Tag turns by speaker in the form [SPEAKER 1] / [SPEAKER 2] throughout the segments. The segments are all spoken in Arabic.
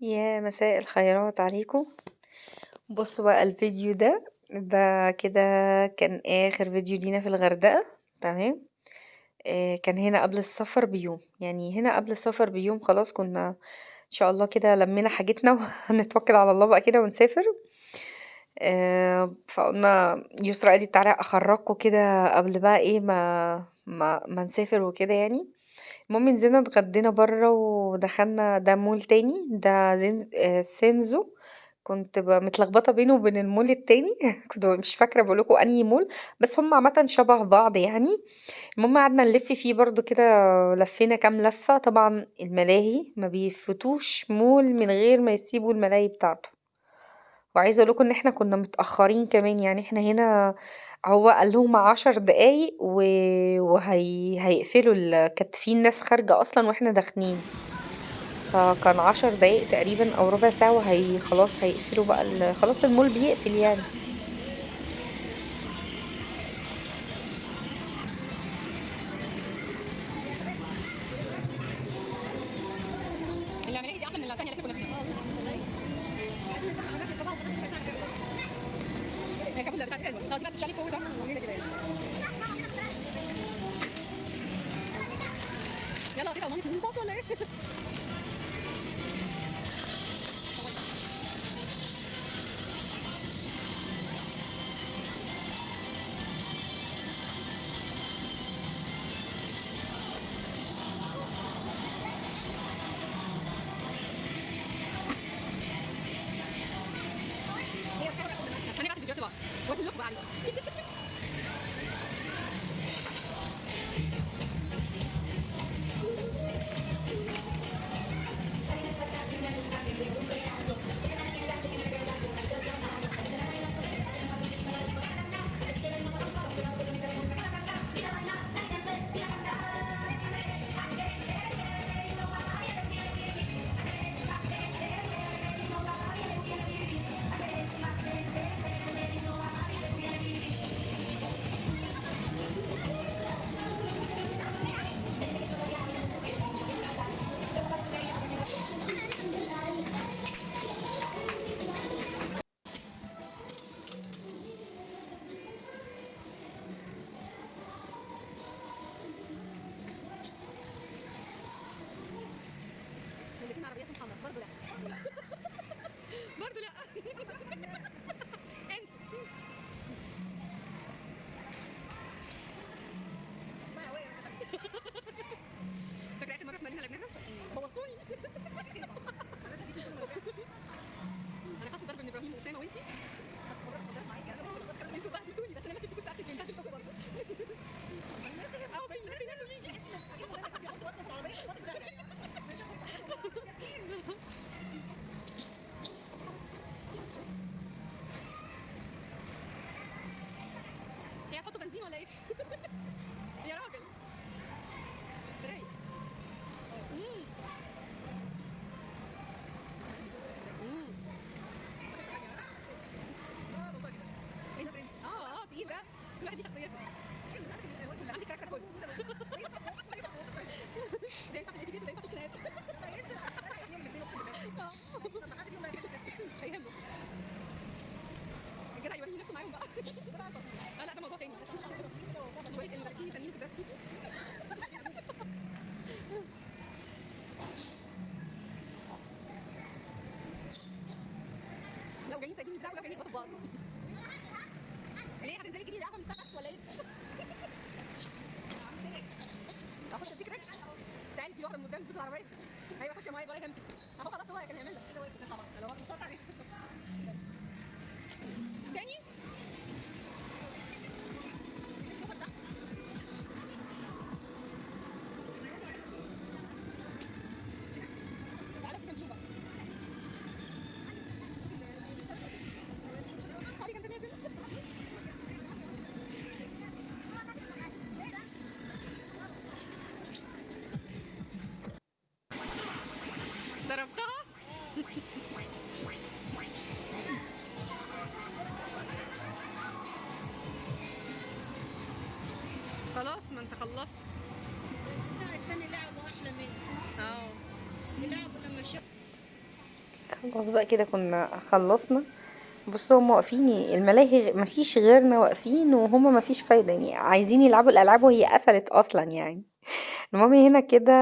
[SPEAKER 1] يا مساء الخيرات عليكم. بصوا بقى الفيديو ده ده كده كان آخر فيديو لينا في الغردقة تمام؟ آه كان هنا قبل السفر بيوم. يعني هنا قبل السفر بيوم خلاص كنا إن شاء الله كده لمينا حاجتنا وهنتوكل على الله بقى كده ونسافر. آه فقلنا يسرا قالت تعالى اخرجكم كده قبل بقى إيه ما ما, ما نسافر وكده يعني. المهم نزلنا اتغدينا برّه ودخلنا ده مول تاني ده آآ سينزو. كنت متلخبطة بينه وبين المول التاني. كنت مش فاكرة باقول لكم أنهي مول بس هُم عامةً شبه بعض يعني، المهم قعدنا نلِف فيه برضه كده لفينا كام لفة، طبعًا الملاهي ما بيفوتوش مول من غير ما يسيبوا الملاهي بتاعته، وعايزة أقول لكم إن إحنا كنا متأخرين كمان يعني إحنا هنا هو قال لهم 10 دقايق و وهي هيقفلوا ال كانت في ناس خارجة أصلًا وإحنا داخلين، فكان 10 دقايق تقريبًا أو ربع ساعة وهي خلاص هيقفلوا بقى ال خلاص المول بيقفل يعني.
[SPEAKER 2] هي كانت بتاعت حلوة طب ما تشالي فوق ده جميله كده يلا كده مامي أنا خدت ضرب من إبراهيم وأسامة وانتي أنتوا بهدلتوني بس أنا ما سبتكوش تحت البنت أنتوا برضه آه باين من ناس يجي هي هتحطوا بنزين ولا إيه؟ يا راجل رايق مم. مم. إيه ده؟ آه آه تقيل ده كل واحد ليه شخصيته عندي كاركتر كله ده ينفع في الاتيكيت وده ينفع في الخناقات آه. مش هيهمه الجدع يوريني نفسه معاهم بقى. آه لا ده موضوع تاني. شوية المدرسين مستنيين في الدرس كوتشي لو جايين سايبين البتاع كلها جايين يخبطوا بعض. ليه؟ هتنزلي تجيبي قهوه من ستاربكس ولا إيه؟ اخش اديك رجل تعالي دي واحدة من قدام بص العربية. أيوه خش يا معايا ولا يهمك. اهو خلاص هو كان هيعمل لك شاطر عليك تاني؟ خلاص ما انت خلصت. لا الثاني لعبه أحلى مني.
[SPEAKER 1] آه لعبه لما شاف خلاص بقى كده كنا خلصنا. بصوا هما واقفين الملاهي مفيش غيرنا واقفين وهما مفيش فايدة يعني عايزين يلعبوا الألعاب وهي قفلت أصلا يعني. المهم هنا كده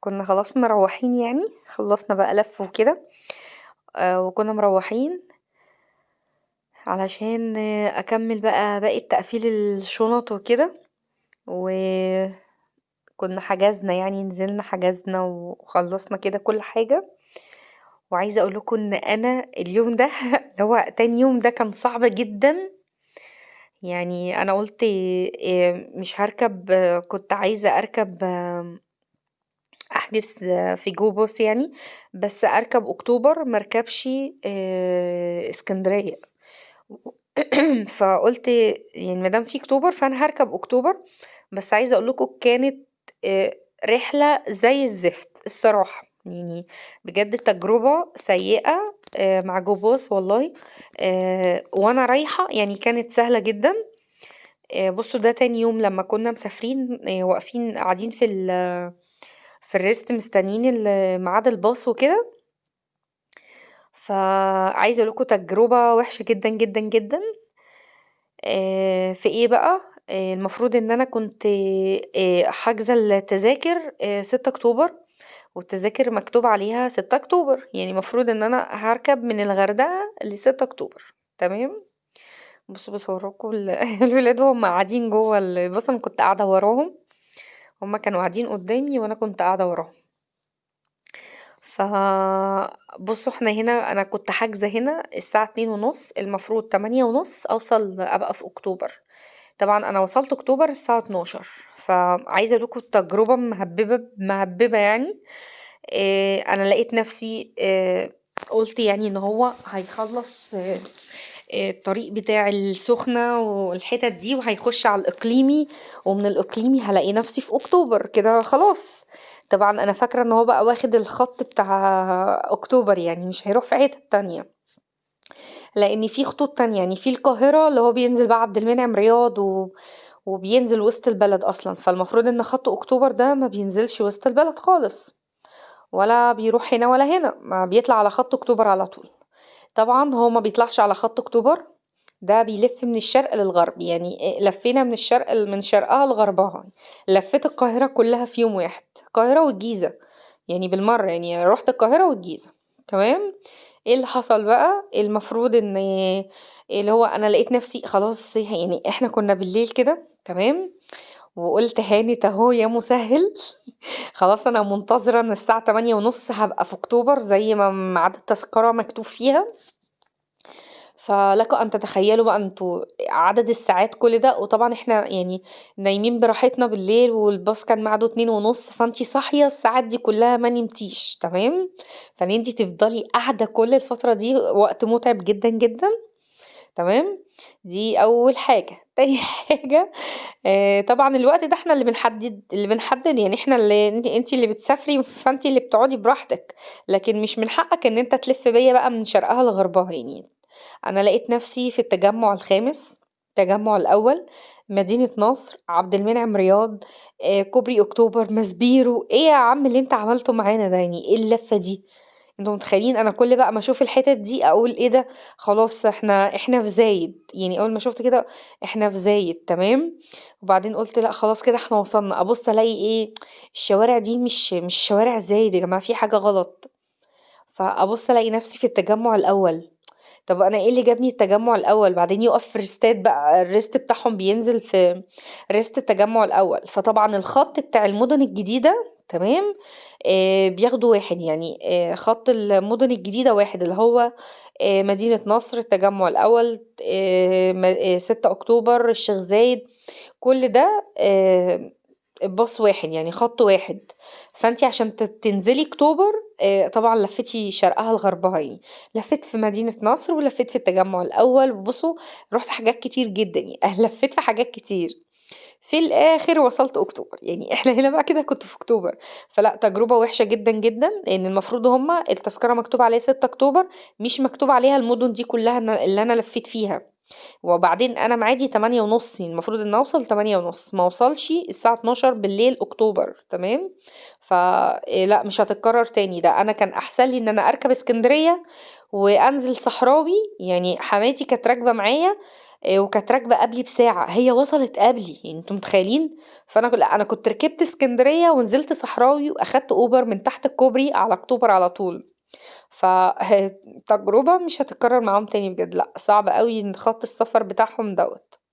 [SPEAKER 1] كنا خلاص مروحين يعني. خلصنا بقى لف وكده. آه، وكنا مروحين علشان أكمل بقى باقي تقفيل الشنط وكده. و كنا حجزنا يعني نزلنا حجزنا وخلصنا كده كل حاجة. وعايزة اقولكوا إن أنا اليوم ده هو تاني يوم ده كان صعب جدا. يعني أنا قلت مش هركب كنت عايزة أركب أحجز في جو باص يعني بس أركب أكتوبر مركبش إسكندرية. فقلت يعني مادام في أكتوبر فأنا هركب أكتوبر بس عايزة اقولكوا كانت رحلة زي الزفت الصراحة. يعني بجد تجربة سيئة مع جو باص والله وأنا رايحة يعني كانت سهلة جدا. بصوا ده تاني يوم لما كنا مسافرين واقفين قاعدين في ال في الريست مستنيين ميعاد الباص وكده. فعايزة اقولكوا تجربة وحشة جدا جدا جدا. في إيه بقى؟ المفروض إن أنا كنت حاجزة التذاكر ستة أكتوبر والتذاكر مكتوب عليها ستة أكتوبر. يعني مفروض إن أنا هركب من الغردقة لستة أكتوبر. تمام؟ بصوا بصوركوا الولاد وهم قاعدين جوه الباص أنا كنت قاعدة وراهم. هما كانوا قاعدين قدامي وأنا كنت قاعدة وراهم. ف بصوا إحنا هنا أنا كنت حاجزة هنا الساعة اتنين ونص المفروض تمانية ونص أوصل أبقى في أكتوبر. طبعا أنا وصلت أكتوبر الساعة اتناشر فعايزة اقولكوا التجربة مهببة مهببة يعني. أنا لقيت نفسي قلت يعني إن هو هيخلص الطريق بتاع السخنة والحتت دي وهيخش على الإقليمي ومن الإقليمي هلاقي نفسي في أكتوبر كده خلاص. طبعا أنا فاكرة إن هو بقى واخد الخط بتاع أكتوبر يعني مش هيروح في حتت تانية. لأن في خطوط تانية يعني في القاهرة اللي هو بينزل بقى عبد المنعم رياض و وبينزل وسط البلد أصلا. فالمفروض إن خط أكتوبر ده ما بينزلش وسط البلد خالص. ولا بيروح هنا ولا هنا ما بيطلع على خط أكتوبر على طول. طبعا هو ما بيطلعش على خط أكتوبر ده بيلف من الشرق للغرب يعني لفينا من الشرق من شرقها لغربها لفيت القاهرة كلها في يوم واحد القاهرة والجيزة يعني بالمرة يعني رحت القاهرة والجيزة تمام؟ إيه اللي حصل بقى؟ المفروض إن اللي هو أنا لقيت نفسي خلاص يعني إحنا كنا بالليل كده تمام؟ وقلت هانت أهو يا مسهل خلاص أنا منتظرة إن الساعة تمانية ونص هبقى في أكتوبر زي ما ميعاد التذكرة مكتوب فيها. فلكم أن تتخيلوا بقى أنتوا عدد الساعات كل ده. وطبعا إحنا يعني نايمين براحتنا بالليل والباص كان ميعاده ونص فانتي صاحية الساعات دي كلها ما نمتيش تمام؟ فإن انتي تفضلي قاعدة كل الفترة دي وقت متعب جدا جدا تمام؟ دي أول حاجة. تاني حاجة طبعا الوقت ده إحنا اللي بنحدد اللي بنحدد يعني إحنا اللي انتي اللي بتسافري فانتي اللي بتقعدي براحتك. لكن مش من حقك إن أنت تلف بيا بقى من شرقها لغربها يعني أنا لقيت نفسي في التجمع الخامس التجمع الأول مدينة نصر عبد المنعم رياض كوبري أكتوبر مسبيرو إيه يا عم اللي أنت عملته معانا ده؟ يعني إيه اللفة دي؟ أنتوا متخيلين؟ أنا كل بقى ما أشوف الحتت دي أقول إيه ده؟ خلاص إحنا إحنا في زايد. يعني أول ما شفت كده إحنا في زايد تمام؟ وبعدين قلت لأ خلاص كده إحنا وصلنا. أبص ألاقي إيه؟ الشوارع دي مش مش شوارع زايد يا جماعة في حاجة غلط. فأبص ألاقي نفسي في التجمع الأول. طب أنا إيه اللي جابني التجمع الأول؟ بعدين يقف في ريستات بقى الريست بتاعهم بينزل في ريست التجمع الأول. فطبعا الخط بتاع المدن الجديدة تمام؟ آه بياخدوا واحد يعني آه خط المدن الجديدة واحد اللي هو آه مدينة نصر التجمع الأول آه ستة أكتوبر الشيخ زايد. كل ده آه باص واحد يعني خط واحد. فانتي عشان تنزلي أكتوبر آه طبعا لفتي شرقها لغربها يعني لفيت في مدينة نصر ولفيت في التجمع الأول. وبصوا رحت حاجات كتير جدا يعني لفيت في حاجات كتير. في الآخر وصلت أكتوبر. يعني إحنا هنا بقى كده كنت في أكتوبر. فلا تجربة وحشة جدا جدا لأن المفروض هما التذكرة مكتوب عليها ستة أكتوبر مش مكتوب عليها المدن دي كلها اللي أنا لفيت فيها. وبعدين أنا ميعادي 08:30 المفروض إن أوصل 08:30 ما أوصلش الساعة 00:00 أكتوبر تمام، ف لأ مش هتتكرر تاني. ده أنا كان أحسن لي إن أنا أركب إسكندرية وأنزل صحراوي يعني حماتي كانت راكبة معايا وكانت راكبة قبلي بساعة. هي وصلت قبلي يعني أنتم متخيلين؟ فأنا لأ أنا كنت ركبت إسكندرية ونزلت صحراوي وأخدت أوبر من تحت الكوبري على أكتوبر على طول، ف تجربة مش هتتكرر معاهم تاني بجد لأ صعب أوي إن خط السفر بتاعهم دوّة.